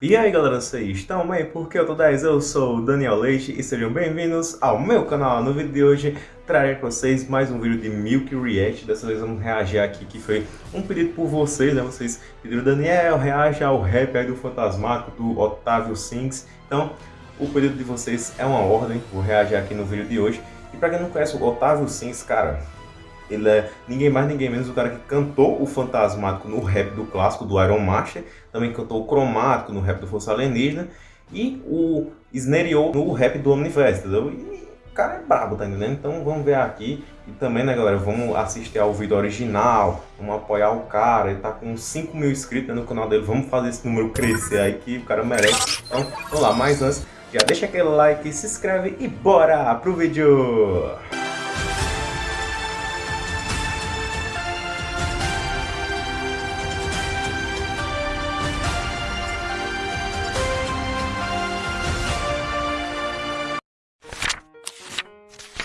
E aí galera, vocês estão bem? Porque eu tô 10, eu sou o Daniel Leite e sejam bem-vindos ao meu canal. No vídeo de hoje trarei para vocês mais um vídeo de Milk React. Dessa vez vamos reagir aqui, que foi um pedido por vocês, né? Vocês pediram, Daniel, reage ao rap aí do Fantasmático, do Otávio Sings. Então, o pedido de vocês é uma ordem, vou reagir aqui no vídeo de hoje. E para quem não conhece o Otávio Sings, cara, ele é ninguém mais, ninguém menos o cara que cantou o Fantasmático no rap do clássico do Iron Master, também cantou o Cromático no rap do Força Alienígena e o Snareou no rap do Omniverse, entendeu? E o cara é brabo, tá entendendo? Então vamos ver aqui e também, né, galera, vamos assistir ao vídeo original, vamos apoiar o cara, ele tá com 5 mil inscritos no canal dele, vamos fazer esse número crescer aí que o cara merece. Então, vamos lá, mais antes, já deixa aquele like, se inscreve e bora pro vídeo!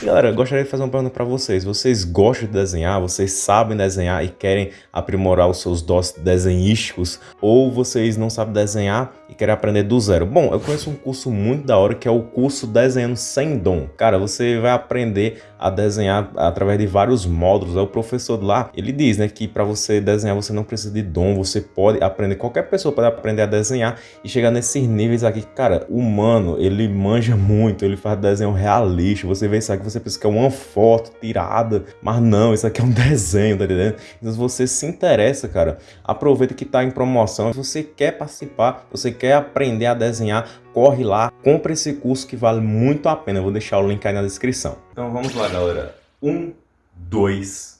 Galera, gostaria de fazer uma pergunta para vocês. Vocês gostam de desenhar? Vocês sabem desenhar e querem aprimorar os seus dons desenhísticos? Ou vocês não sabem desenhar e querem aprender do zero? Bom, eu conheço um curso muito da hora que é o curso Desenhando Sem Dom. Cara, você vai aprender a desenhar através de vários módulos. O professor lá, ele diz né, que para você desenhar você não precisa de dom, você pode aprender, qualquer pessoa pode aprender a desenhar e chegar nesses níveis aqui. Cara, humano, ele manja muito, ele faz desenho realista. Você vê isso aqui, você pensa que é uma foto tirada, mas não, isso aqui é um desenho, tá entendendo? Então se você se interessa, cara, aproveita que tá em promoção. Se você quer participar, você quer aprender a desenhar, corre lá, compra esse curso que vale muito a pena. Eu vou deixar o link aí na descrição. Então vamos lá, galera. Um, dois,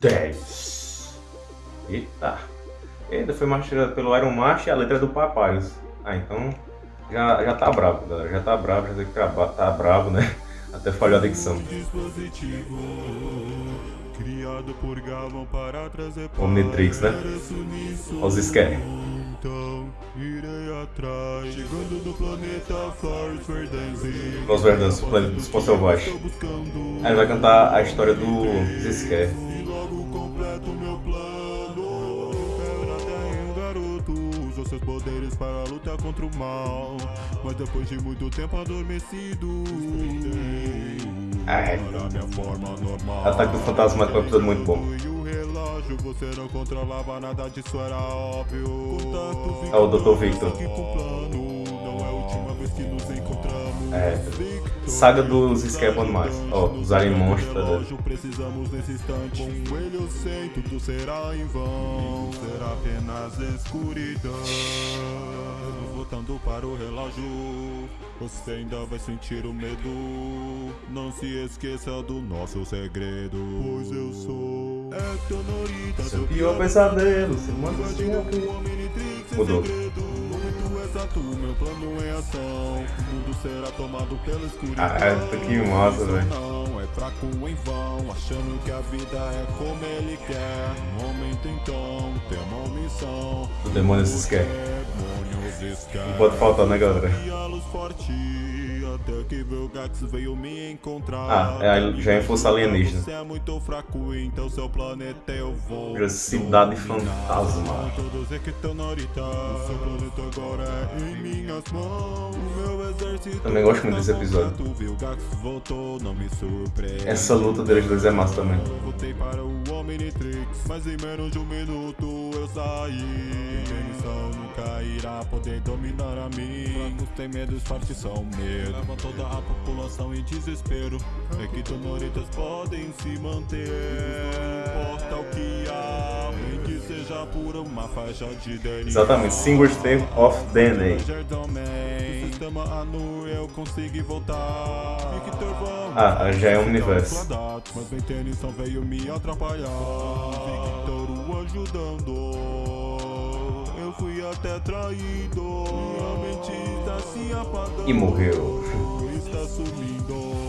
dez. Eita. Ainda foi mastigado pelo Iron Master e a letra do Papyrus. Ah, então já, já tá bravo, galera. Já tá bravo, já tem que tá bravo, né? Até falhou a dicção. Omnitrix, né? Olha os Scary. Então irei atrás. Chegando no planeta Flores Verdansk Flores Verdansk, o planeta dos Selvagens Aí ele vai cantar a história do Zisquer E logo completo meu plano. Era um garoto Usou seus poderes para lutar contra o mal. Mas depois de muito tempo adormecido. É. forma normal. Ataque do Fantasma é um episódio muito bom relógio Você não controlava nada disso, era óbvio. É o Dr. Victor Não é a última vez que nos encontramos. Saga dos Scapon mais Ó, oh, os Alien Monsters Precisamos nesse instante. Com ele eu sei, tudo será em vão. Será apenas escuridão. Voltando para o relógio Você ainda vai sentir o medo. Não se esqueça do nosso segredo. Pois eu sou Seu pior pesadelo Seu manda Mudou exato, meu plano em ação O mundo será tomado pela escuridão Ah, que massa, velho Não é fraco em vão Achando que a vida é como ele quer então, tem uma missão O demônio se esquece Não pode faltar, né, galera? Até que Velgax veio me encontrar. Ah, é, já é força alienígena. Você é muito fraco, então seu planeta eu vou. Cidade fantasma. Também gosto muito desse episódio. Essa luta deles dois é massa também. Voltei para o Omnitrix, mas em menos de um minuto eu saí. nunca irá poder dominar a mim. Fracos tem medo, fortes são medo toda a população em desespero É que tonoritas podem se manter Não importa o que há seja por uma faixa de DNA Exatamente, Single State of DNA Ah, já é um universo. Mas vem Tennyson veio me atrapalhar. Victor o ajudando Eu fui até traído. Apagando. E morreu. Está sumindo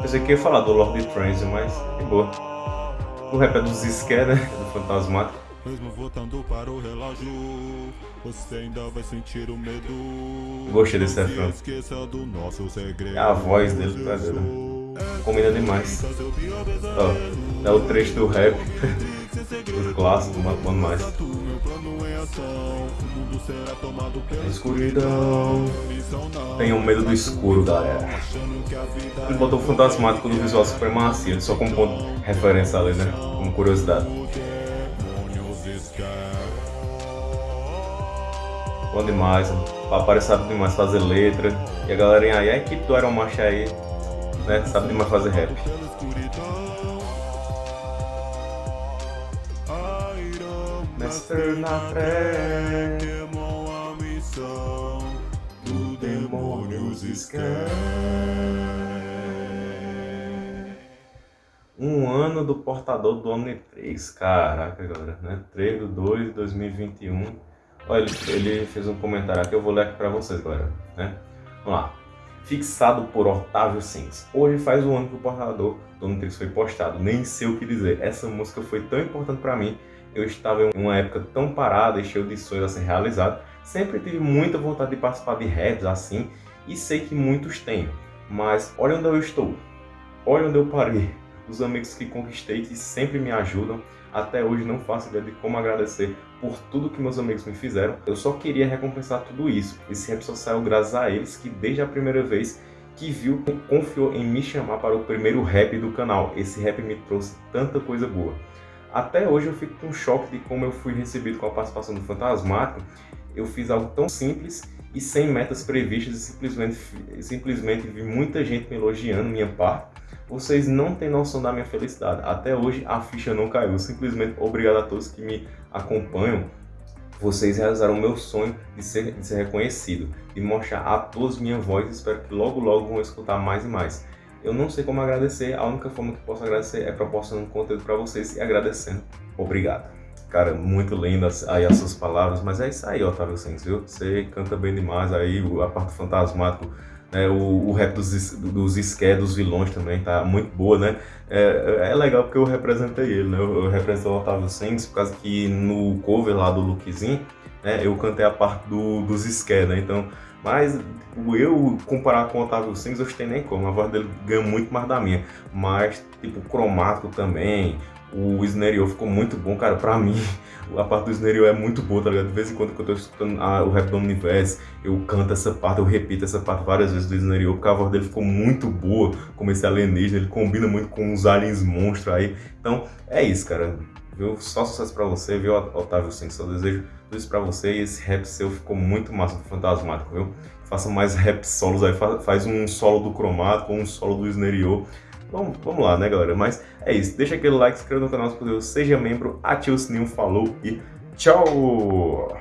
Pensei que ia falar do Lord Transit, mas que boa. O rap é dos Scare, né? Do Fantasmático. Mesmo voltando para o relógio, você ainda vai sentir o medo. Gostei desse refrão. É a voz dele, tá vendo? combina demais. Ó, é o trecho do rap, o clássico, bom mais. Escuridão. Tenho medo do escuro, galera. Ele botou o fantasmático do visual supremacia, só com ponto referência ali, né? Como curiosidade. Bom demais, o Papai sabe demais fazer letra. E a galerinha aí, a equipe do Iron Macho aí, né, sabe demais fazer rap. Mestre na fé, Um ano do portador do Omni 3, caraca galera, né? 3 de 2 de 2021 Olha, ele, ele fez um comentário aqui, eu vou ler aqui para vocês, galera. Né? Vamos lá. Fixado por Otávio Sims. Hoje faz um ano que o portador do Nutrix foi postado. Nem sei o que dizer. Essa música foi tão importante para mim. Eu estava em uma época tão parada e cheio de sonhos a ser realizado. Sempre tive muita vontade de participar de raps assim. E sei que muitos têm. Mas olha onde eu estou. Olha onde eu parei. Os amigos que conquistei que sempre me ajudam até hoje não faço ideia de como agradecer por tudo que meus amigos me fizeram. Eu só queria recompensar tudo isso. Esse só saiu graças a eles que desde a primeira vez que viu, confiou em me chamar para o primeiro rap do canal. Esse rap me trouxe tanta coisa boa. Até hoje eu fico com choque de como eu fui recebido com a participação do Fantasmático. Eu fiz algo tão simples e sem metas previstas e simplesmente, simplesmente vi muita gente me elogiando minha parte vocês não têm noção da minha felicidade. Até hoje a ficha não caiu. Simplesmente obrigado a todos que me acompanham. Vocês realizaram o meu sonho de ser, de ser reconhecido, de mostrar a todos minha voz. Espero que logo logo vão escutar mais e mais. Eu não sei como agradecer, a única forma que posso agradecer é proporcionando conteúdo para vocês e agradecendo. Obrigado. Cara, muito lindas aí as suas palavras, mas é isso aí, Otávio Santos, viu? Você canta bem demais aí, a parte fantasmático né, o, o rap dos, dos esqué, dos vilões também tá muito boa, né? É, é legal porque eu representei ele, né? Eu, eu representei o Otávio Sens, por causa que no cover lá do Lookzinho, né, eu cantei a parte do, dos esqué, né? Então, mas eu comparar com o Otávio Sens, eu não tenho nem como, a voz dele ganha muito mais da minha. Mas, tipo, cromático também, o Snare ficou muito bom, cara, pra mim, a parte do Snare é muito boa, tá ligado? De vez em quando que eu tô escutando a, o rap do Omniverse, eu canto essa parte, eu repito essa parte várias vezes do Snare porque a voz dele ficou muito boa, como esse alienígena, ele combina muito com os aliens monstros aí. Então, é isso, cara. Viu? Só sucesso pra você, viu, Otávio Sim, só desejo tudo isso pra você e esse rap seu ficou muito massa, fantasmático, viu? Faça mais rap solos aí, faz um solo do cromático, um solo do Snare Vamos, vamos lá, né, galera? Mas é isso. Deixa aquele like, se inscreva no canal se puder, seja membro, ative o sininho, falou e tchau!